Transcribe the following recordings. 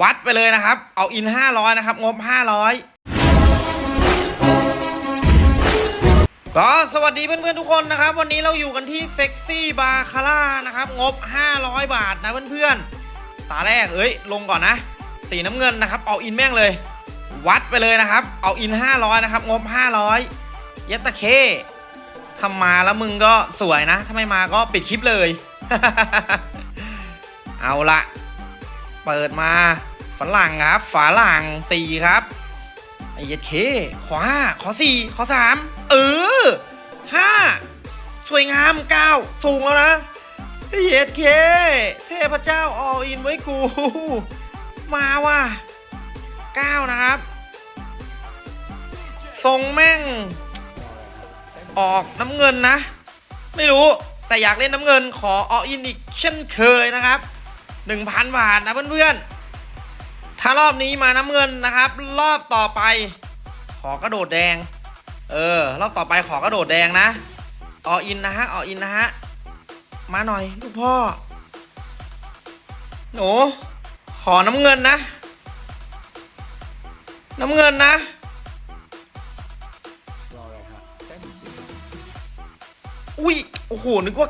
วัดไปเลยนะครับ เอาอิน 500 นะครับ งบ 500 ก็สวัสดีเพื่อนๆทุกคนนะครับ วันนี้เราอยู่กันที่เซ็กซี่บาคาร่านะครับ งบ 500 บาทนะเพื่อนๆตาแรกเอ้ย ลงก่อนนะ สีน้ำเงินนะครับ เอาอินแม่งเลย วัดไปเลยนะครับ เอาอิน 500 นะครับ งบ 500เยัตตะเคทำมาแล้วมึงก็สวยนะ ถ้าไม่มาก็ปิดคลิปเลย เอาละเปิดมา ฝรั่งครับฝาหลังสี่ครับไอเยัดเคขอห้าขอสี่ขอสามเออห้าสวยงามเก้าสูงแล้วนะไอเย็ดเคเทพเจ้าออินไว้กู มาว่ะเก้านะครับทรงแม่ง ออกน้ำเงินนะ ไม่รู้แต่อยากเล่นน้ำเงินขอออินอีกเช่นเคยนะครับ 1,000 บาทนะเพื่อนๆ ถ้ารอบนี้มาน้ำเงินนะครับ รอบต่อไป ขอกระโดดแดง เออ รอบต่อไปขอกระโดดแดงนะออินนะฮะออินนะฮะมาหน่อยลูกพ่อหนูขอน้ำเงินนะ น้ำเงินนะอุ้ยโอ้โหนึกว่า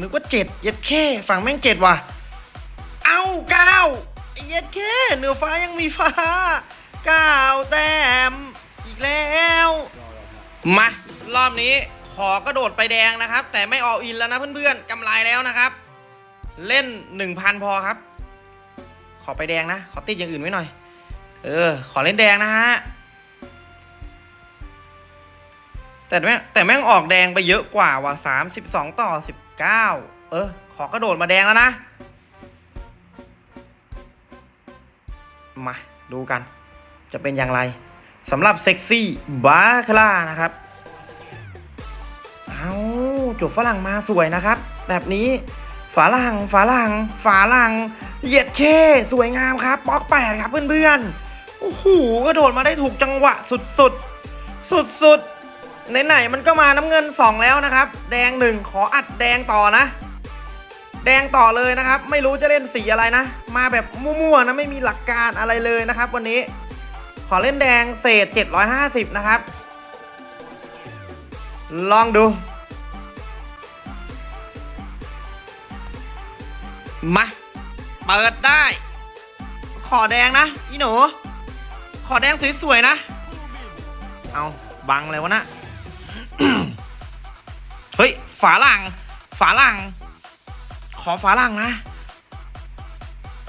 นึกว่าเจ็ดเย็ดแค่ฝั่งแม่งเจ็ดว่ะ เอ้าเก้า เย็ดแค่เหนือฟ้ายังมีฟ้าเก้าแต้มอีกแล้ว มารอบนี้ขอกระโดดไปแดงนะครับ แต่ไม่อออินแล้วนะเพื่อนๆกำไรแล้วนะครับ เล่นหนึ่งพันพอครับ ขอไปแดงนะ ขอติดอย่างอื่นไว้หน่อย เออ ขอเล่นแดงนะฮะแต่แม่งแต่แม่งออกแดงไปเยอะกว่าว่ะสามสิบสองต่อสิบเก้าเออ ขอกระโดดมาแดงแล้วนะ มาดูกัน จะเป็นอย่างไรสำหรับเซ็กซี่บาคลานะครับ เอาจบฝรั่งมาสวยนะครับ แบบนี้ฝาลังฝาลังฝาลังเหยียดเคสวยงามครับบล็อกแปดครับเพื่อนๆ โอ้โหกระโดดมาได้ถูกจังหวะสุดๆ สุดๆ ไหนๆ มันก็มาน้ำเงินสองแล้วนะครับ แดงหนึ่งขออัดแดงต่อนะ แดงต่อเลยนะครับ ไม่รู้จะเล่นสีอะไรนะ มาแบบมั่วๆนะไม่มีหลักการอะไรเลยนะครับ วันนี้ ขอเล่นแดงเศษ 750 นะครับ ลองดู มาเปิดได้ ขอแดงนะอีหนู ขอแดงสวยๆนะ เอาบังเลยวะนะ เฮ้ย ฝาหลัง ฝาหลัง ขอฝาหลังนะ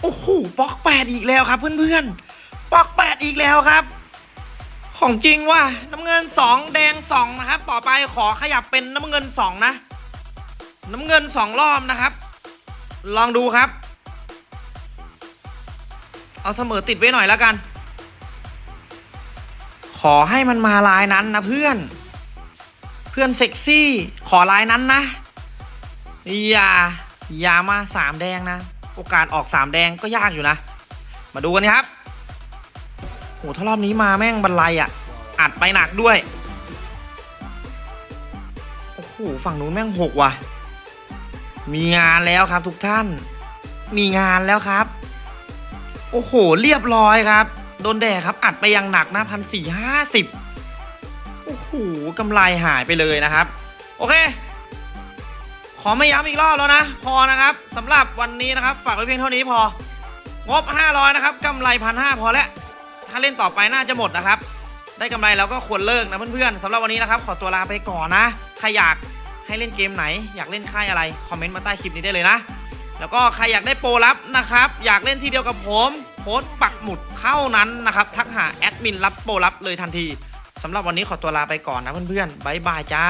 โอ้โหปอกแปดอีกแล้วครับ เพื่อนๆปอกแปดอีกแล้วครับ ของจริงว่ะน้ำเงินสองแดงสองนะครับ ต่อไปขอขยับเป็นน้ำเงินสองนะ น้ำเงินสองรอบนะครับ ลองดูครับ เอาเสมอติดไว้หน่อยแล้วกัน ขอให้มันมาลายนั้นนะเพื่อนเพื่อนเซ็กซี่ ขอลายนั้นนะ อย่า ยามาสามแดงนะ โอกาสออกสามแดงก็ยากอยู่นะ มาดูกันครับโหถ้ารอบนี้มาแม่งบรรลัยอะ อัดไปหนักด้วย โอ้โหฝั่งนู้นแม่งหกว่ะ มีงานแล้วครับทุกท่าน มีงานแล้วครับ โอ้โห เรียบร้อยครับ โดนแดดครับอัดไปอยังหนักนะพันสี่ห้าสิบโอ้โหกำไรหายไปเลยนะครับ โอเค อไม่ย้ำอีกรอบแล้วนะ พอนะครับสำหรับวันนี้นะครับ ฝากไว้เพียงเท่านี้พอ งบ 500 นะครับกำไรพันห้าพอแล้วถ้าเล่นต่อไปน่าจะหมดนะครับ ได้กำไรแล้วก็ควรเลิกนะเพื่อนๆสำหรับวันนี้นะครับ ขอตัวลาไปก่อนนะใครอยากให้เล่นเกมไหน อยากเล่นค่ายอะไรคอมเมนต์มาใต้คลิปนี้ได้เลยนะ แล้วก็ใครอยากได้โปรลับนะครับ อยากเล่นที่เดียวกับผมโพสต์ปักหมุดเท่านั้นนะครับทักหาแอดมินรับโปรลับเลยทันทีสำหรับวันนี้ขอตัวลาไปก่อนนะเพื่อนๆบายบายจ้า